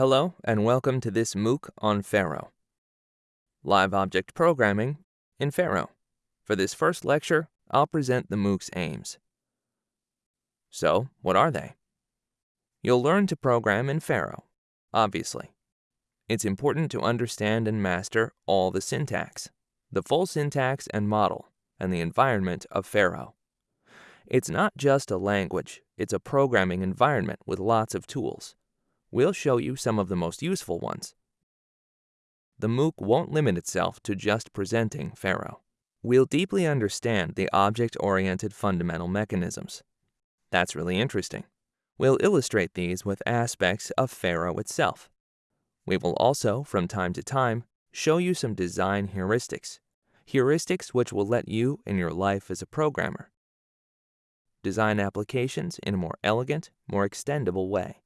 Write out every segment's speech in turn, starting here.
Hello and welcome to this MOOC on Pharo. Live Object Programming in Pharo. For this first lecture, I'll present the MOOC's aims. So, what are they? You'll learn to program in Pharo, obviously. It's important to understand and master all the syntax, the full syntax and model, and the environment of Pharo. It's not just a language, it's a programming environment with lots of tools. We'll show you some of the most useful ones. The MOOC won't limit itself to just presenting Pharo. We'll deeply understand the object-oriented fundamental mechanisms. That's really interesting. We'll illustrate these with aspects of Pharo itself. We will also, from time to time, show you some design heuristics, heuristics which will let you in your life as a programmer design applications in a more elegant, more extendable way.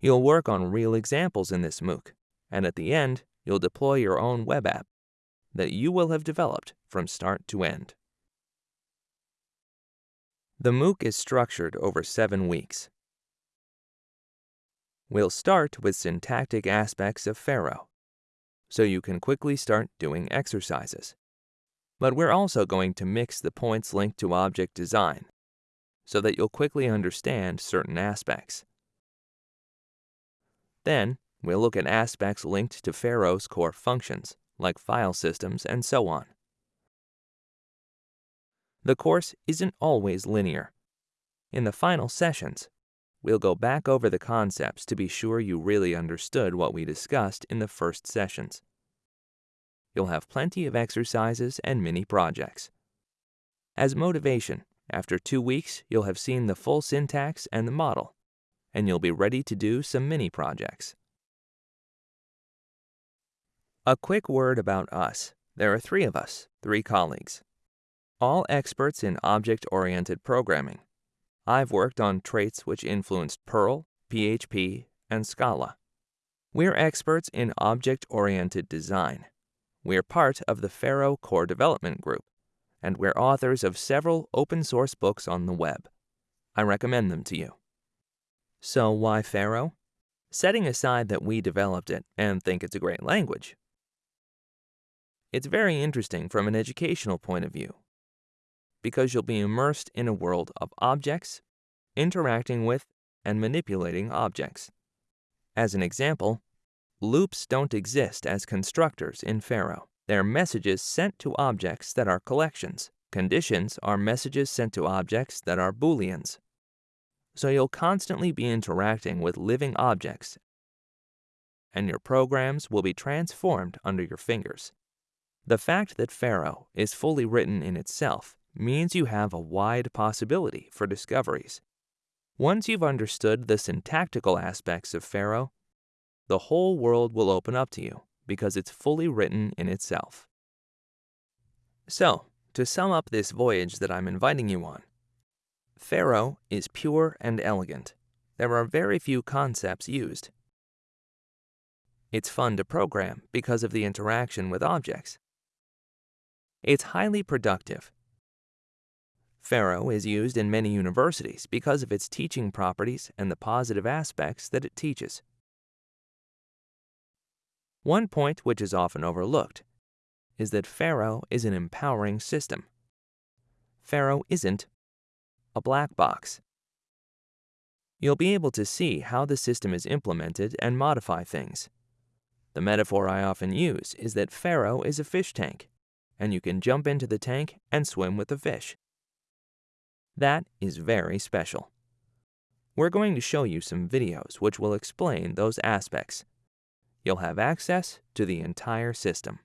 You'll work on real examples in this MOOC, and at the end, you'll deploy your own web app that you will have developed from start to end. The MOOC is structured over seven weeks. We'll start with syntactic aspects of Pharo, so you can quickly start doing exercises. But we're also going to mix the points linked to object design, so that you'll quickly understand certain aspects. Then, we'll look at aspects linked to Pharo's core functions, like file systems and so on. The course isn't always linear. In the final sessions, we'll go back over the concepts to be sure you really understood what we discussed in the first sessions. You'll have plenty of exercises and mini projects. As motivation, after two weeks, you'll have seen the full syntax and the model and you'll be ready to do some mini projects. A quick word about us. There are three of us, three colleagues, all experts in object-oriented programming. I've worked on traits which influenced Perl, PHP, and Scala. We're experts in object-oriented design. We're part of the Pharo Core Development Group, and we're authors of several open-source books on the web. I recommend them to you. So why Pharo? Setting aside that we developed it and think it's a great language. It's very interesting from an educational point of view because you'll be immersed in a world of objects, interacting with and manipulating objects. As an example, loops don't exist as constructors in Pharo. They're messages sent to objects that are collections. Conditions are messages sent to objects that are booleans so you'll constantly be interacting with living objects, and your programs will be transformed under your fingers. The fact that Pharo is fully written in itself means you have a wide possibility for discoveries. Once you've understood the syntactical aspects of Pharo, the whole world will open up to you because it's fully written in itself. So, to sum up this voyage that I'm inviting you on, Pharo is pure and elegant. There are very few concepts used. It's fun to program because of the interaction with objects. It's highly productive. Pharo is used in many universities because of its teaching properties and the positive aspects that it teaches. One point which is often overlooked is that Pharo is an empowering system. Pharo isn't a black box. You'll be able to see how the system is implemented and modify things. The metaphor I often use is that Pharo is a fish tank, and you can jump into the tank and swim with the fish. That is very special. We're going to show you some videos which will explain those aspects. You'll have access to the entire system.